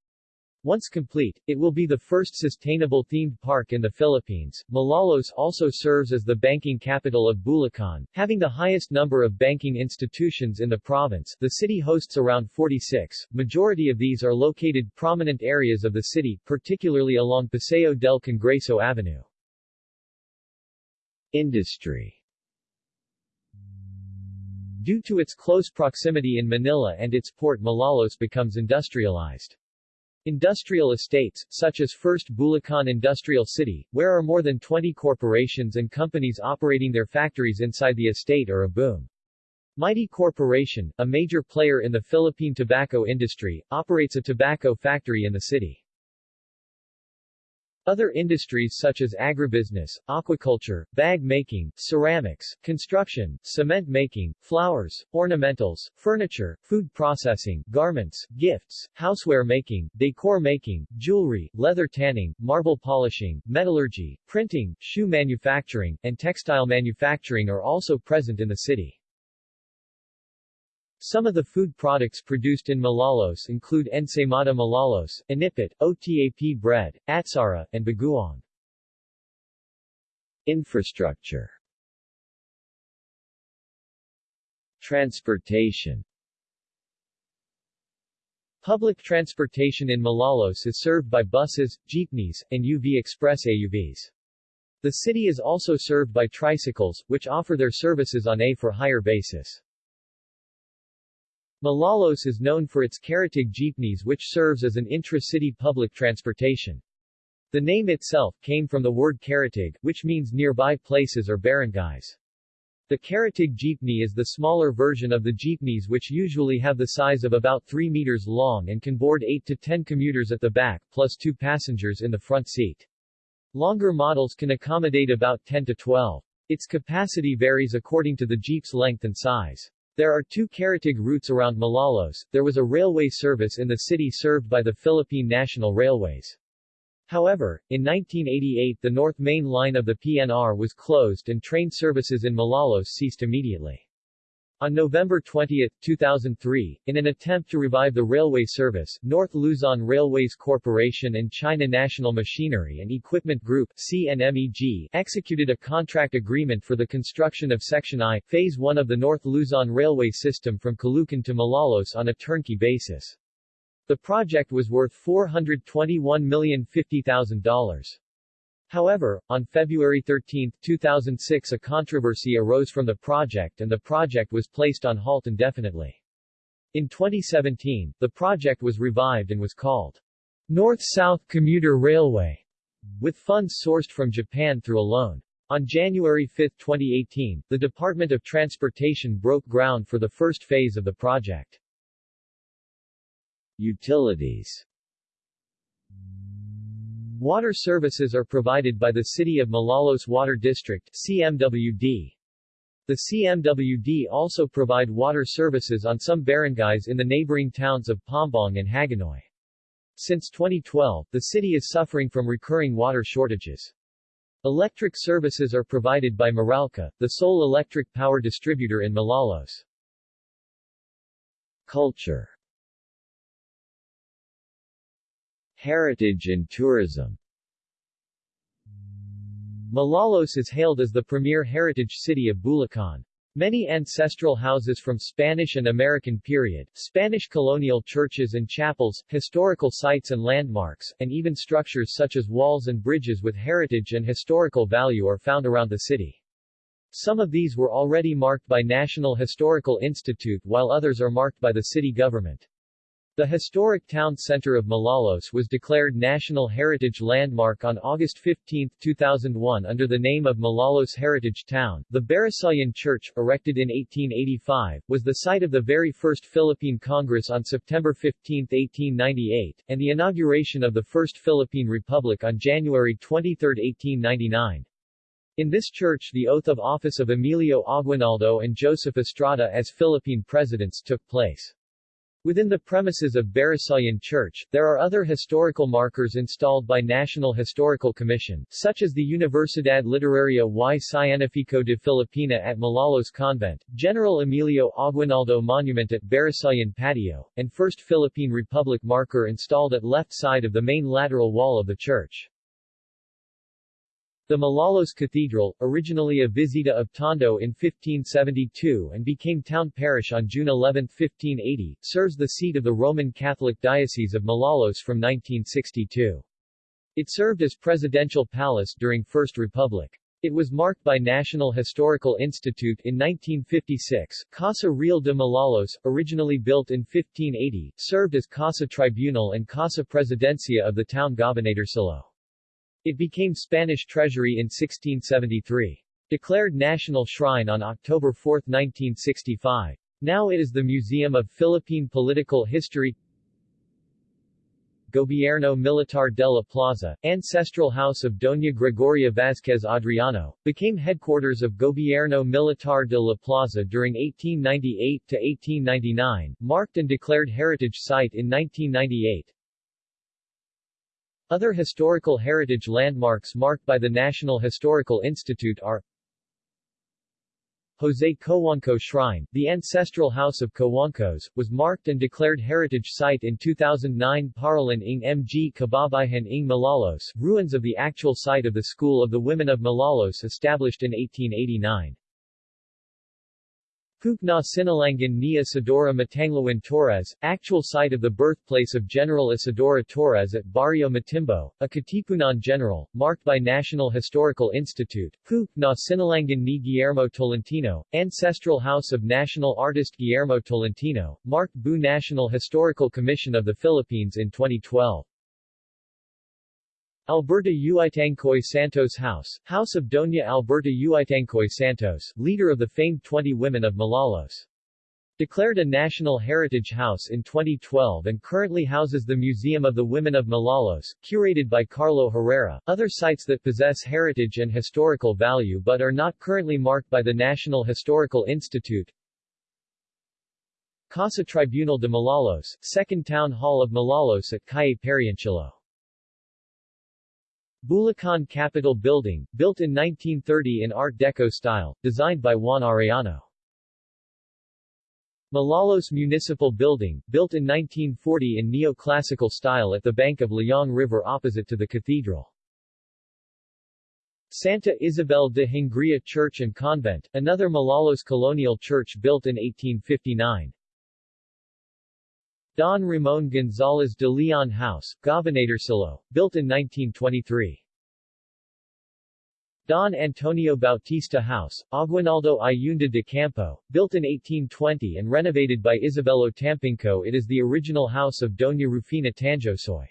Once complete, it will be the first sustainable themed park in the Philippines. Malolos also serves as the banking capital of Bulacan, having the highest number of banking institutions in the province. The city hosts around 46. Majority of these are located prominent areas of the city, particularly along Paseo del Congreso Avenue. Industry Due to its close proximity in Manila and its port Malolos becomes industrialized. Industrial estates, such as First Bulacan Industrial City, where are more than 20 corporations and companies operating their factories inside the estate are a boom. Mighty Corporation, a major player in the Philippine tobacco industry, operates a tobacco factory in the city. Other industries such as agribusiness, aquaculture, bag making, ceramics, construction, cement making, flowers, ornamentals, furniture, food processing, garments, gifts, houseware making, decor making, jewelry, leather tanning, marble polishing, metallurgy, printing, shoe manufacturing, and textile manufacturing are also present in the city. Some of the food products produced in Malolos include ensaymada Malolos, inipit, OTAP bread, atsara, and bagoong. Infrastructure Transportation Public transportation in Malolos is served by buses, jeepneys, and UV Express AUVs. The city is also served by tricycles, which offer their services on a for hire basis. Malolos is known for its Karatig jeepneys which serves as an intra-city public transportation. The name itself came from the word Karatig, which means nearby places or barangays. The Karatig jeepney is the smaller version of the jeepneys which usually have the size of about 3 meters long and can board 8 to 10 commuters at the back, plus 2 passengers in the front seat. Longer models can accommodate about 10 to 12. Its capacity varies according to the jeep's length and size. There are two Karatig routes around Malolos. There was a railway service in the city served by the Philippine National Railways. However, in 1988 the North Main Line of the PNR was closed and train services in Malolos ceased immediately. On November 20, 2003, in an attempt to revive the railway service, North Luzon Railways Corporation and China National Machinery and Equipment Group CNMEG executed a contract agreement for the construction of Section I, Phase 1 of the North Luzon Railway System from Caloocan to Malolos on a turnkey basis. The project was worth $421,050,000. However, on February 13, 2006 a controversy arose from the project and the project was placed on halt indefinitely. In 2017, the project was revived and was called North-South Commuter Railway, with funds sourced from Japan through a loan. On January 5, 2018, the Department of Transportation broke ground for the first phase of the project. Utilities Water services are provided by the City of Malolos Water District CMWD. The CMWD also provide water services on some barangays in the neighboring towns of Paombong and Hagonoy. Since 2012, the city is suffering from recurring water shortages. Electric services are provided by Meralco, the sole electric power distributor in Malolos. Culture Heritage and tourism Malolos is hailed as the premier heritage city of Bulacan. Many ancestral houses from Spanish and American period, Spanish colonial churches and chapels, historical sites and landmarks, and even structures such as walls and bridges with heritage and historical value are found around the city. Some of these were already marked by National Historical Institute while others are marked by the city government. The historic town center of Malolos was declared National Heritage Landmark on August 15, 2001 under the name of Malolos Heritage Town. The Barasoain Church, erected in 1885, was the site of the very first Philippine Congress on September 15, 1898, and the inauguration of the First Philippine Republic on January 23, 1899. In this church the oath of office of Emilio Aguinaldo and Joseph Estrada as Philippine presidents took place. Within the premises of Barasoain Church, there are other historical markers installed by National Historical Commission, such as the Universidad Literaria y Científico de Filipina at Malolos Convent, General Emilio Aguinaldo Monument at Barasoain Patio, and First Philippine Republic marker installed at left side of the main lateral wall of the church. The Malolos Cathedral, originally a visita of Tondo in 1572 and became town parish on June 11, 1580, serves the seat of the Roman Catholic Diocese of Malolos from 1962. It served as presidential palace during First Republic. It was marked by National Historical Institute in 1956. Casa Real de Malolos, originally built in 1580, served as Casa Tribunal and Casa Presidencia of the town Gobernadorcillo. It became Spanish treasury in 1673. Declared national shrine on October 4, 1965. Now it is the Museum of Philippine Political History Gobierno Militar de la Plaza, ancestral house of Doña Gregoria Vázquez Adriano, became headquarters of Gobierno Militar de la Plaza during 1898 to 1899, marked and declared heritage site in 1998. Other historical heritage landmarks marked by the National Historical Institute are Jose Cojuangco Shrine, the ancestral house of Cojuangcos, was marked and declared heritage site in 2009 Paralan ng Mg Kababayhan ng Malolos, ruins of the actual site of the School of the Women of Malolos established in 1889. Coop na Sinalangan ni Isidoro Matanglawan Torres, actual site of the birthplace of General Isidoro Torres at Barrio Matimbo, a Katipunan general, marked by National Historical Institute. Coop na Sinalangan ni Guillermo Tolentino, ancestral house of national artist Guillermo Tolentino, marked Bu National Historical Commission of the Philippines in 2012. Alberta Uitangcoy Santos House, House of Doña Alberta Uitangcoy Santos, leader of the famed 20 Women of Malolos. Declared a National Heritage House in 2012 and currently houses the Museum of the Women of Malolos, curated by Carlo Herrera. Other sites that possess heritage and historical value but are not currently marked by the National Historical Institute Casa Tribunal de Malolos, Second Town Hall of Malolos at Calle Pariancillo. Bulacan Capitol Building, built in 1930 in Art Deco style, designed by Juan Arellano. Malolos Municipal Building, built in 1940 in neoclassical style at the bank of Layong River opposite to the cathedral. Santa Isabel de Hungría Church and Convent, another Malolos colonial church built in 1859. Don Ramon González de Leon House, Gobernadorcillo, built in 1923. Don Antonio Bautista House, Aguinaldo Ayunda de Campo, built in 1820 and renovated by Isabelo Tampinco it is the original house of Doña Rufina Tanjosoy.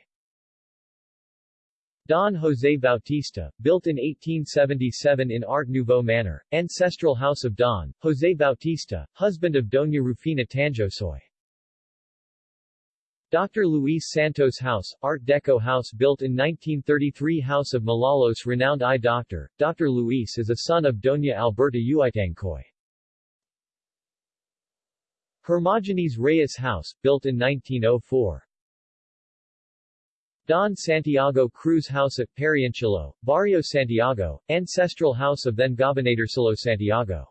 Don José Bautista, built in 1877 in Art Nouveau manner, ancestral house of Don, José Bautista, husband of Doña Rufina Tanjosoy. Dr. Luis Santos House, Art Deco house built in 1933 House of Malolos renowned eye doctor, Dr. Luis is a son of Doña Alberta Uitangcoy. Hermogenes Reyes House, built in 1904. Don Santiago Cruz House at Pariancillo, Barrio Santiago, ancestral house of then Gobernadorcillo Santiago.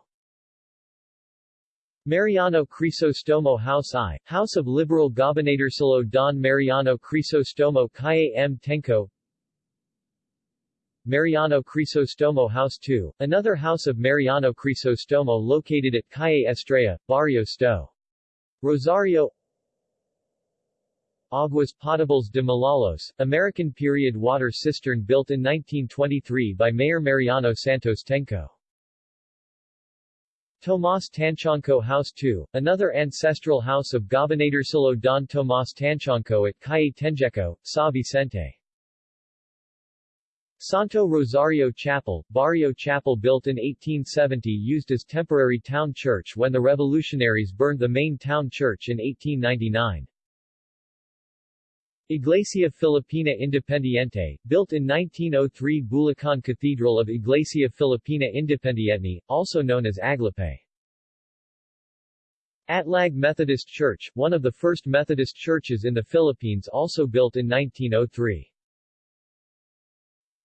Mariano Crisostomo House I, House of Liberal Gobernadorcillo Don Mariano Crisostomo Calle M. Tenco Mariano Crisostomo House II, another house of Mariano Crisostomo located at Calle Estrella, Barrio Sto. Rosario Aguas Potables de Malolos, American period water cistern built in 1923 by Mayor Mariano Santos Tenco. Tomas Tanchanco House II, another ancestral house of Gobernadorcillo Don Tomas Tanchanco at Calle Tenjeco, Sa Vicente. Santo Rosario Chapel, Barrio Chapel built in 1870 used as temporary town church when the revolutionaries burned the main town church in 1899. Iglesia Filipina Independiente, built in 1903 Bulacan Cathedral of Iglesia Filipina Independiente, also known as Aglape. Atlag Methodist Church, one of the first Methodist churches in the Philippines also built in 1903.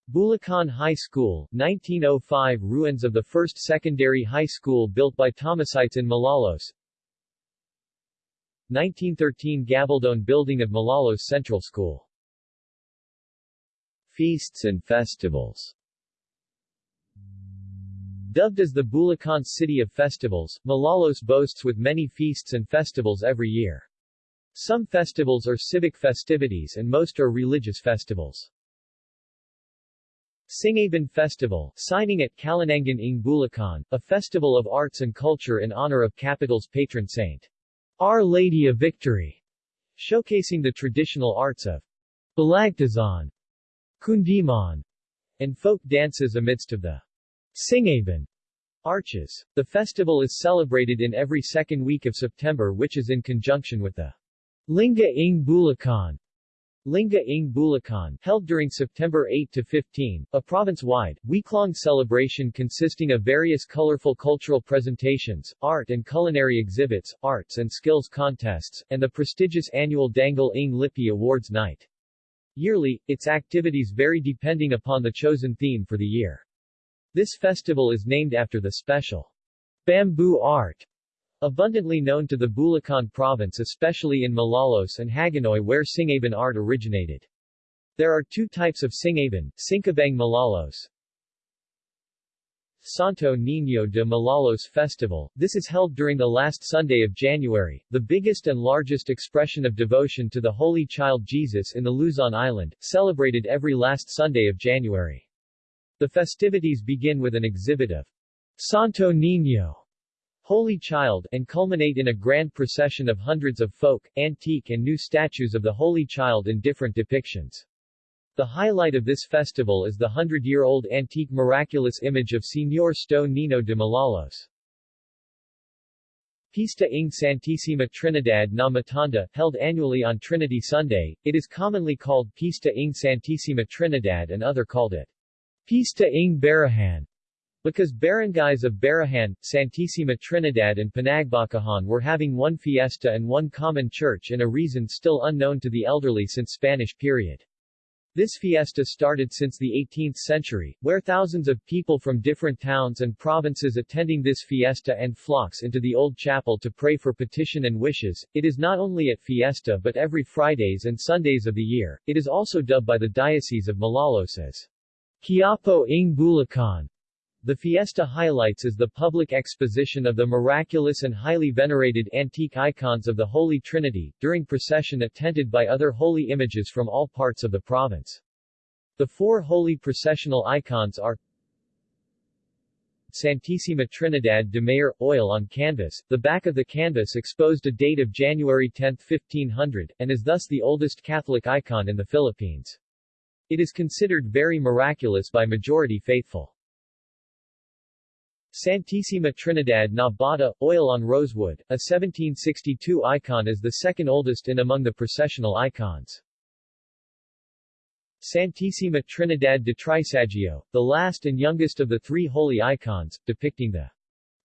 Bulacan High School, 1905 ruins of the first secondary high school built by Thomasites in Malolos, 1913 Gabaldon building of Malolos Central School. Feasts and festivals Dubbed as the Bulacan City of Festivals, Malolos boasts with many feasts and festivals every year. Some festivals are civic festivities and most are religious festivals. Singkaban Festival, signing at Kalinangan ng Bulacan, a festival of arts and culture in honor of capital's patron saint. Our Lady of Victory, showcasing the traditional arts of Balagtasan, Kundiman, and folk dances amidst of the Singkaban arches. The festival is celebrated in every second week of September which is in conjunction with the Linggo ng Bulacan Linggo ng Bulacan, held during September 8 to 15, a province-wide, week-long celebration consisting of various colorful cultural presentations, art and culinary exhibits, arts and skills contests, and the prestigious annual Dangal ng Lipi Awards Night. Yearly, its activities vary depending upon the chosen theme for the year. This festival is named after the special bamboo art Abundantly known to the Bulacan province especially in Malolos and Hagonoy where Singkaban art originated. There are two types of Singkaban, Sinkabang Malolos, Santo Niño de Malolos Festival. This is held during the last Sunday of January, the biggest and largest expression of devotion to the Holy Child Jesus in the Luzon Island, celebrated every last Sunday of January. The festivities begin with an exhibit of Santo Niño Holy Child, and culminate in a grand procession of hundreds of folk, antique and new statues of the Holy Child in different depictions. The highlight of this festival is the hundred-year-old antique miraculous image of Señor Sto Nino de Malolos. Pista ng Santissima Trinidad na Matanda, held annually on Trinity Sunday, it is commonly called Pista ng Santissima Trinidad and other called it Pista ng Barahan. Because barangays of Barahan, Santissima Trinidad and Panagbacahan were having one fiesta and one common church in a reason still unknown to the elderly since Spanish period. This fiesta started since the 18th century, where thousands of people from different towns and provinces attending this fiesta and flocks into the old chapel to pray for petition and wishes. It is not only at fiesta but every Fridays and Sundays of the year. It is also dubbed by the Diocese of Malolos as Quiapo ng Bulacan, the fiesta highlights is the public exposition of the miraculous and highly venerated antique icons of the Holy Trinity, during procession attended by other holy images from all parts of the province. The four holy processional icons are Santissima Trinidad de Mayor, oil on canvas. The back of the canvas exposed a date of January 10, 1500, and is thus the oldest Catholic icon in the Philippines. It is considered very miraculous by majority faithful. Santissima Trinidad na Bata, oil on rosewood, a 1762 icon is the second oldest in among the processional icons. Santissima Trinidad de Trisagion, the last and youngest of the three holy icons, depicting the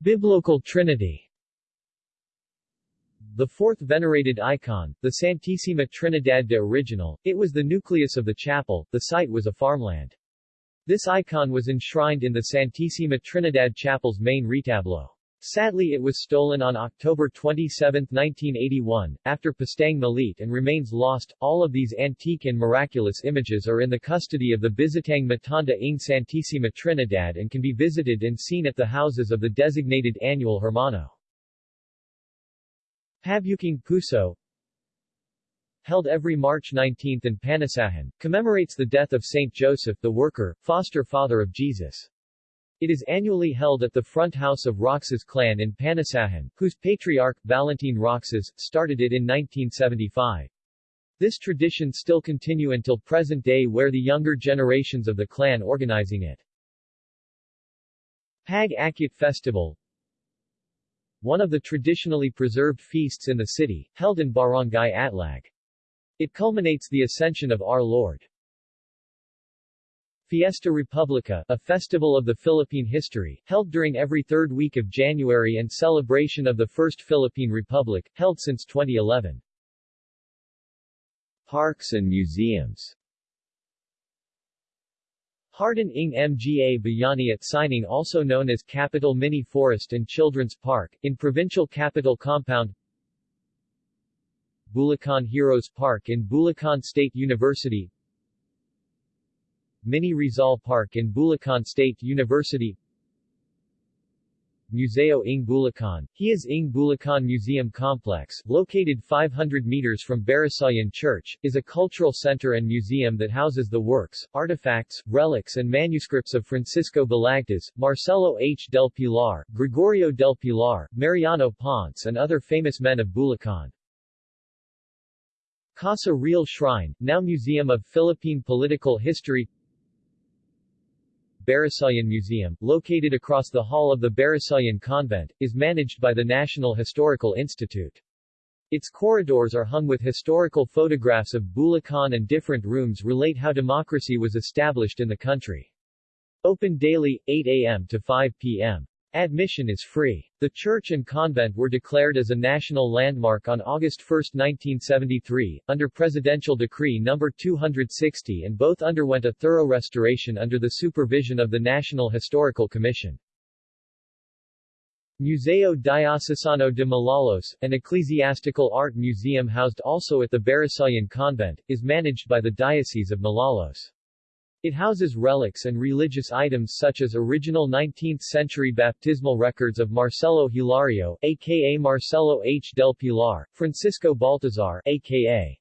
Biblical Trinity. The fourth venerated icon, the Santissima Trinidad de Original, it was the nucleus of the chapel, the site was a farmland. This icon was enshrined in the Santissima Trinidad Chapel's main retablo. Sadly it was stolen on October 27, 1981, after Pastang Malit and remains lost. All of these antique and miraculous images are in the custody of the Bizitang Matanda ng Santissima Trinidad and can be visited and seen at the houses of the designated annual Hermano. Pabuking Puso held every March 19 in Panasahan, commemorates the death of Saint Joseph the Worker, foster father of Jesus. It is annually held at the front house of Roxas clan in Panasahan, whose patriarch, Valentin Roxas, started it in 1975. This tradition still continue until present day where the younger generations of the clan organizing it. Pag Akyat Festival One of the traditionally preserved feasts in the city, held in Barangay Atlag. It culminates the Ascension of Our Lord. Fiesta Republica, a festival of the Philippine history, held during every third week of January and celebration of the First Philippine Republic, held since 2011. Parks and museums Hardin ng Mga Bayani at Sining also known as Capital Mini Forest and Children's Park, in Provincial Capital Compound Bulacan Heroes Park in Bulacan State University Mini Rizal Park in Bulacan State University Museo ng Bulacan, Hiyas ng Bulacan Museum Complex, located 500 meters from Barasoain Church, is a cultural center and museum that houses the works, artifacts, relics and manuscripts of Francisco Balagtas, Marcelo H. del Pilar, Gregorio del Pilar, Mariano Ponce and other famous men of Bulacan. Casa Real Shrine, now Museum of Philippine Political History Barasoain Museum, located across the hall of the Barasoain Convent, is managed by the National Historical Institute. Its corridors are hung with historical photographs of Bulacan and different rooms relate how democracy was established in the country. Open daily, 8 a.m. to 5 p.m. Admission is free. The church and convent were declared as a national landmark on August 1, 1973, under Presidential Decree No. 260 and both underwent a thorough restoration under the supervision of the National Historical Commission. Museo Diocesano de Malolos, an ecclesiastical art museum housed also at the Barasoain Convent, is managed by the Diocese of Malolos. It houses relics and religious items such as original 19th-century baptismal records of Marcelo Hilario, aka Marcelo H. del Pilar, Francisco Baltazar, aka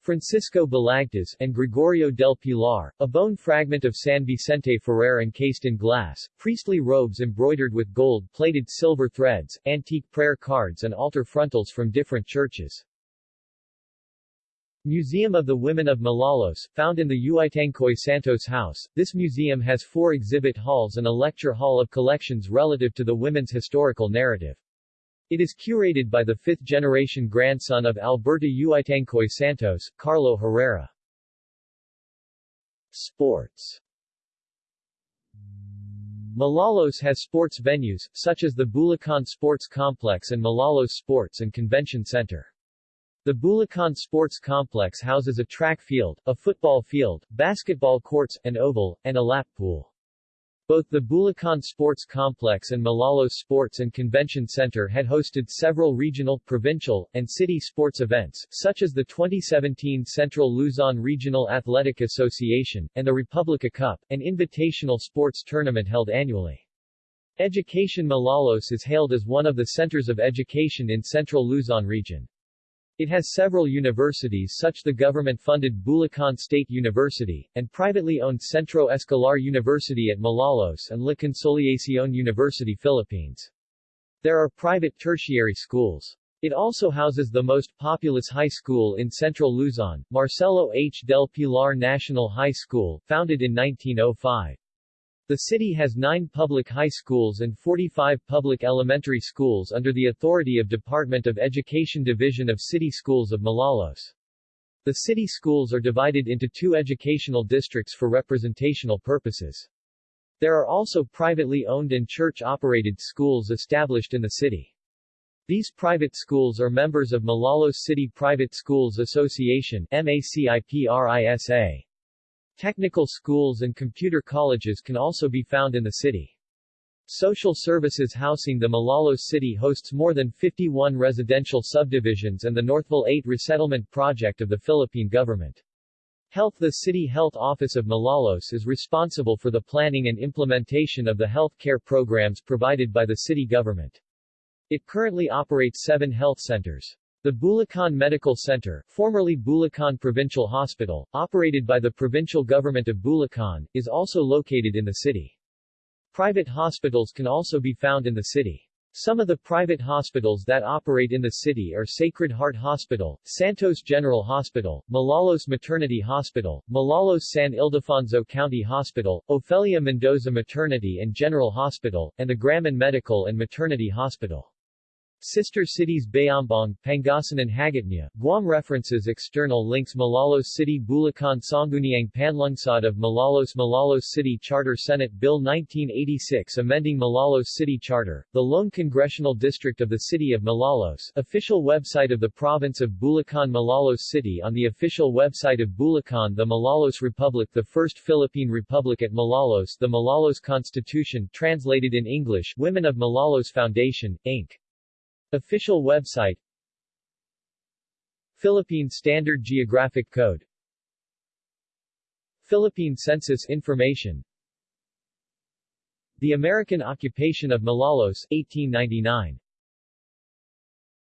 Francisco Balagtas, and Gregorio del Pilar, a bone fragment of San Vicente Ferrer encased in glass, priestly robes embroidered with gold-plated silver threads, antique prayer cards and altar frontals from different churches. Museum of the Women of Malolos, found in the Uitangcoy Santos House, this museum has four exhibit halls and a lecture hall of collections relative to the women's historical narrative. It is curated by the fifth-generation grandson of Alberta Uitangcoy Santos, Carlo Herrera. Sports Malolos has sports venues, such as the Bulacan Sports Complex and Malolos Sports and Convention Center. The Bulacan Sports Complex houses a track field, a football field, basketball courts, an oval, and a lap pool. Both the Bulacan Sports Complex and Malolos Sports and Convention Center had hosted several regional, provincial, and city sports events, such as the 2017 Central Luzon Regional Athletic Association, and the Republica Cup, an invitational sports tournament held annually. Education Malolos is hailed as one of the centers of education in Central Luzon region. It has several universities such the government-funded Bulacan State University, and privately owned Centro Escolar University at Malolos and La Consolacion University Philippines. There are private tertiary schools. It also houses the most populous high school in central Luzon, Marcelo H. del Pilar National High School, founded in 1905. The city has nine public high schools and 45 public elementary schools under the authority of Department of Education Division of City Schools of Malolos. The city schools are divided into two educational districts for representational purposes. There are also privately owned and church-operated schools established in the city. These private schools are members of Malolos City Private Schools Association MACIPRISA. Technical schools and computer colleges can also be found in the city. Social services housing The Malolos city hosts more than 51 residential subdivisions and the Northville 8 resettlement project of the Philippine government. Health The City Health Office of Malolos is responsible for the planning and implementation of the health care programs provided by the city government. It currently operates seven health centers. The Bulacan Medical Center, formerly Bulacan Provincial Hospital, operated by the provincial government of Bulacan, is also located in the city. Private hospitals can also be found in the city. Some of the private hospitals that operate in the city are Sacred Heart Hospital, Santos General Hospital, Malolos Maternity Hospital, Malolos San Ildefonso County Hospital, Ofelia Mendoza Maternity and General Hospital, and the Graman Medical and Maternity Hospital. Sister cities Bayambang, Pangasinan Hagåtña, Guam References External links Malolos City Bulacan Sangguniang Panlungsod of Malolos Malolos City Charter Senate Bill 1986 amending Malolos City Charter, the lone congressional district of the city of Malolos official website of the province of Bulacan Malolos City on the official website of Bulacan The Malolos Republic The First Philippine Republic at Malolos The Malolos Constitution translated in English Women of Malolos Foundation, Inc. Official website Philippine Standard Geographic Code Philippine Census Information The American Occupation of Malolos, 1899